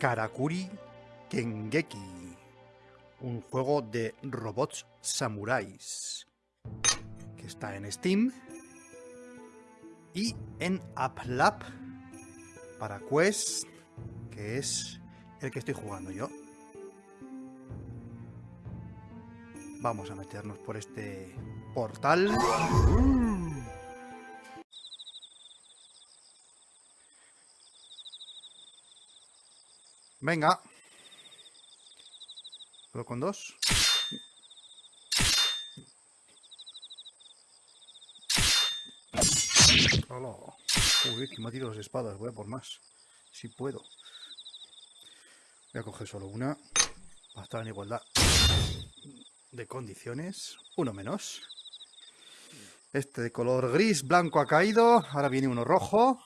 Karakuri Kengeki, un juego de robots samuráis que está en Steam y en AppLab para Quest, que es el que estoy jugando yo. Vamos a meternos por este portal. Venga. ¿Puedo con dos? Hola. Uy, que me ha tirado las espadas. Voy a por más. Si puedo. Voy a coger solo una. Para estar en igualdad de condiciones. Uno menos. Este de color gris, blanco ha caído. Ahora viene uno rojo.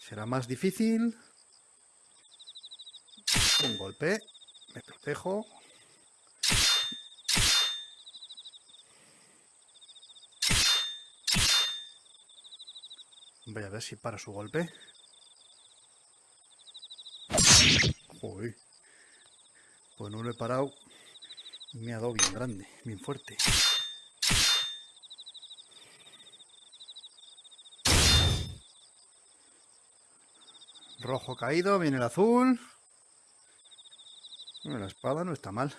Será más difícil. Un golpe. Me protejo. Voy a ver si para su golpe. Joder. Pues no lo he parado. Me ha dado bien grande, bien fuerte. Rojo caído, viene el azul. La espada no está mal.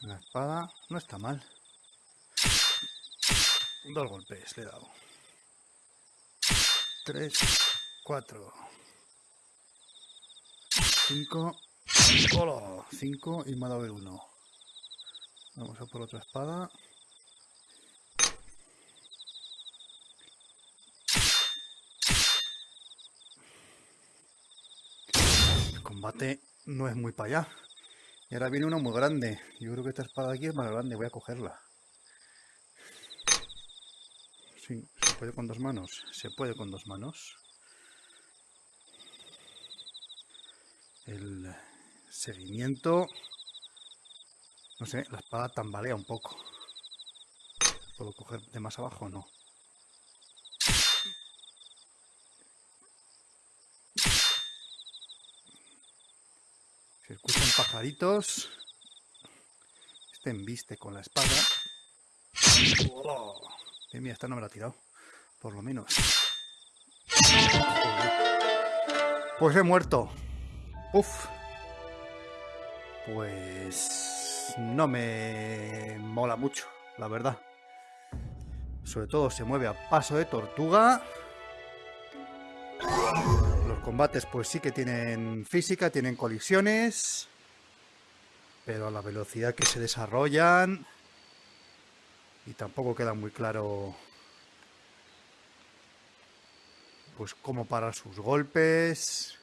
La espada no está mal. Dos golpes le he dado. Tres, cuatro. Cinco. Hola, cinco y me ha dado el uno. Vamos a por otra espada. Combate no es muy para allá. Y ahora viene uno muy grande. Yo creo que esta espada aquí es más grande. Voy a cogerla. Sí, ¿se puede con dos manos? Se puede con dos manos. El seguimiento... No sé, la espada tambalea un poco. ¿Puedo coger de más abajo o no? Se escuchan pajaritos. Este embiste con la espada. Oh, mira, esta no me la ha tirado. Por lo menos. Pues he muerto. Uf. Pues no me mola mucho, la verdad. Sobre todo se mueve a paso de tortuga combates pues sí que tienen física, tienen colisiones, pero a la velocidad que se desarrollan y tampoco queda muy claro pues cómo parar sus golpes.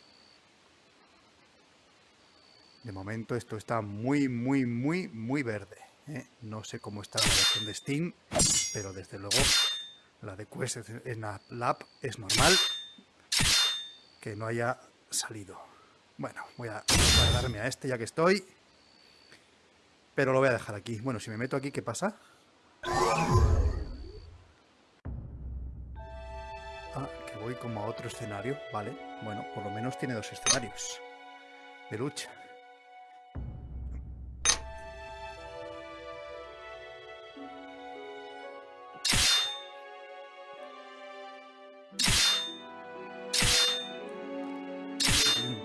De momento esto está muy, muy, muy, muy verde. ¿eh? No sé cómo está la versión de Steam, pero desde luego la de Quest en la Lab es normal que no haya salido. Bueno, voy a darme a este ya que estoy. Pero lo voy a dejar aquí. Bueno, si me meto aquí, ¿qué pasa? Ah, que voy como a otro escenario. Vale, bueno, por lo menos tiene dos escenarios de lucha.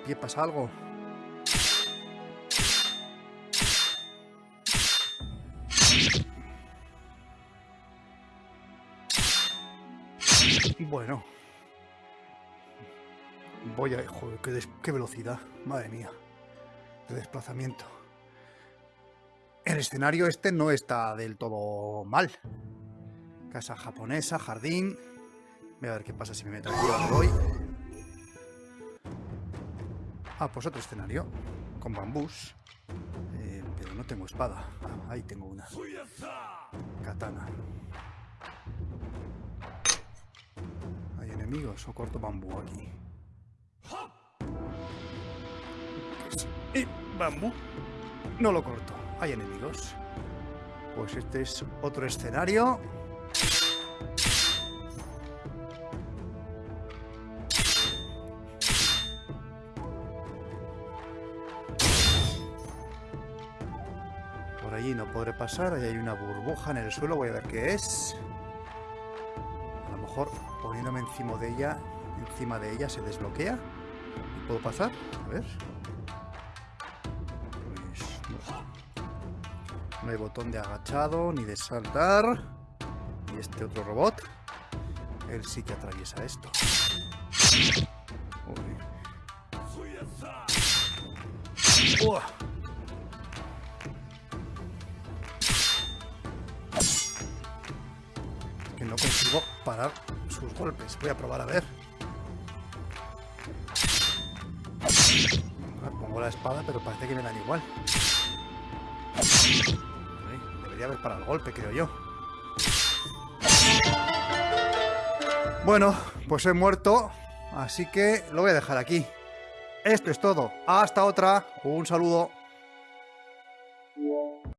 ¿Qué pasa algo. Bueno. Voy a... Joder, qué, velocidad. Madre mía. De desplazamiento. El escenario este no está del todo mal. Casa japonesa, jardín. Voy a ver qué pasa si me meto aquí voy. Ah, pues otro escenario. Con bambús. Eh, pero no tengo espada. Ah, ahí tengo una. Katana. ¿Hay enemigos o corto bambú aquí? Y bambú. No lo corto. Hay enemigos. Pues este es otro escenario. Allí no podré pasar. Ahí hay una burbuja en el suelo. Voy a ver qué es. A lo mejor poniéndome encima de ella, encima de ella se desbloquea. ¿Y puedo pasar? A ver. Pues no. no hay botón de agachado ni de saltar. Y este otro robot, él sí que atraviesa esto. Uy. Uah. Consigo parar sus golpes. Voy a probar a ver. Ah, pongo la espada, pero parece que me dan igual. Debería haber parado el golpe, creo yo. Bueno, pues he muerto, así que lo voy a dejar aquí. Esto es todo. Hasta otra. Un saludo.